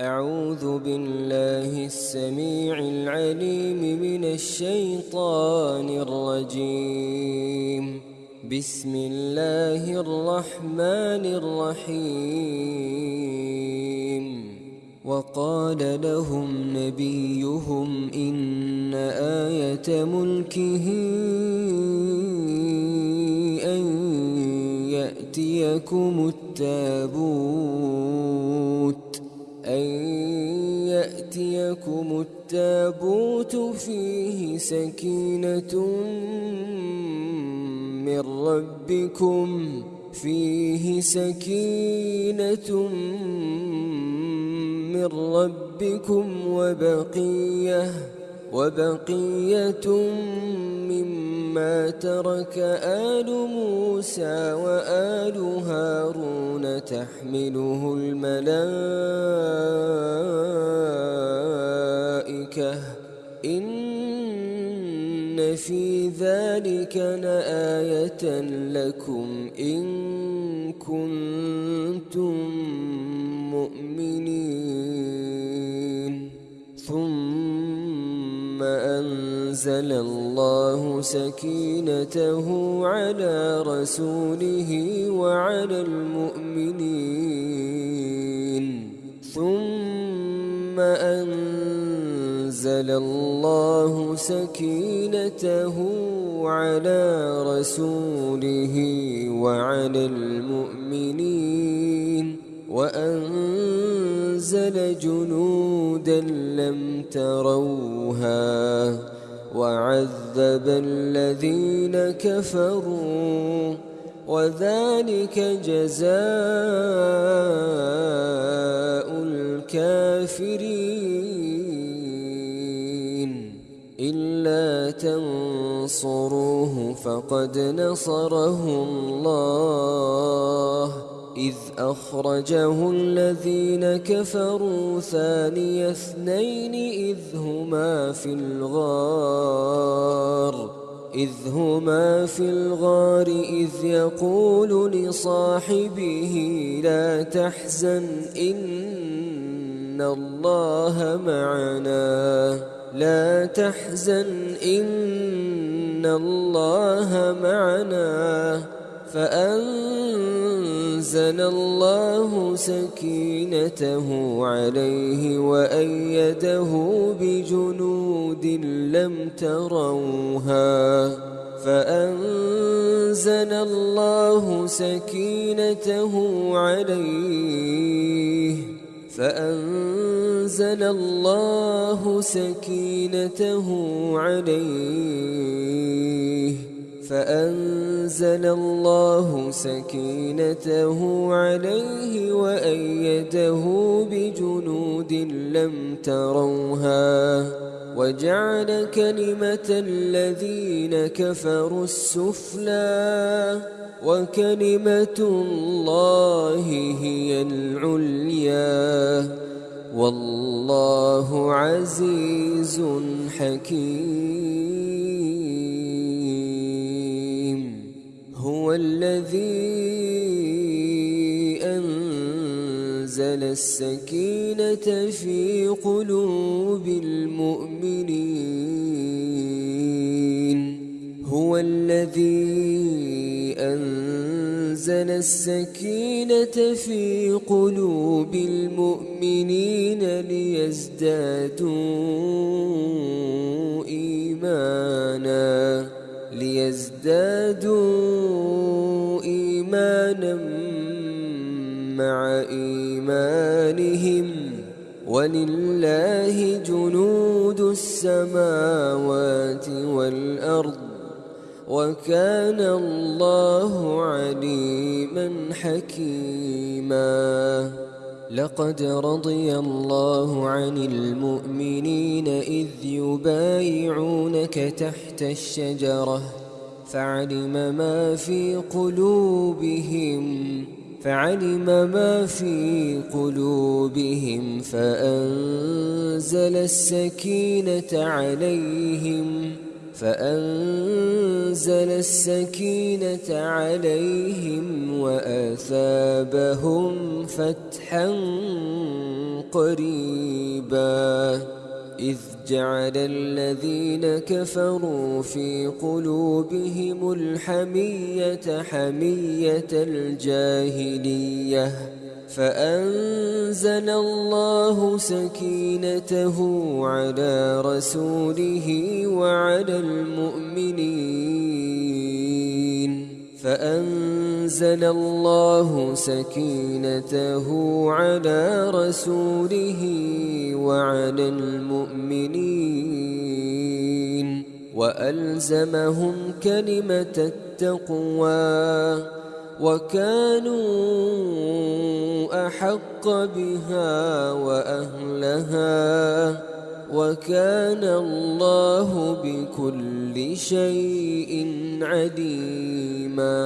أعوذ بالله السميع العليم من الشيطان الرجيم. بسم الله الرحمن الرحيم. وقال لهم نبيهم إن آية ملكه أن يأتيكم التابوت. يأتيكم التابوت فيه سكينة من ربكم فيه سكينة من ربكم وبقية وبقية مما ترك آل موسى وآل هارون تحمله الملائكة إن في ذلك لآية لكم إن كنتم مؤمنين. ثم أنزل الله سكينته على رسوله وعلى المؤمنين. ثم أنزل الله سكينته على رسوله وعلى المؤمنين وأنزل جنودا لم تروها وعذب الذين كفروا وذلك جزاء الكافرين إلا تنصروه فقد نصره الله إذ أخرجه الذين كفروا ثاني اثنين إذ هما في الغار إذ هما في الغار إذ يقول لصاحبه لا تحزن إن الله معنا لا تحزن إن الله معنا. فأنزل الله سكينته عليه وأيده بجنود لم تروها. فأنزل الله سكينته عليه. فأنزل الله سكينته عليه فأنزل الله سكينته عليه وأيده بجنود لم تروها وجعل كلمة الذين كفروا السفلى وكلمة الله هي العليا والله عزيز حكيم. هو الذي أنزل السكينة في قلوب المؤمنين. هو الذي أنزل السكينة في قلوب المؤمنين ليزدادوا إيمانا ليزدادوا إيمانا مع إيمانهم. ولله جنود السماوات والأرض. وكان الله عليما حكيما. لقد رضي الله عن المؤمنين إذ يبايعونك تحت الشجرة فعلم ما في قلوبهم فعلم ما في قلوبهم فأنزل السكينة عليهم. فأنزل السكينة عليهم وأثابهم فتحا قريبا. إذ جعل الذين كفروا في قلوبهم الحمية حمية الجاهلية. فأنزل الله سكينته على رسوله وعلى المؤمنين. فأنزل الله سكينته على رسوله وعلى المؤمنين. وألزمهم كلمة التقوى. وكانوا أحق بها وأهلها وكان الله بكل شيء عليما.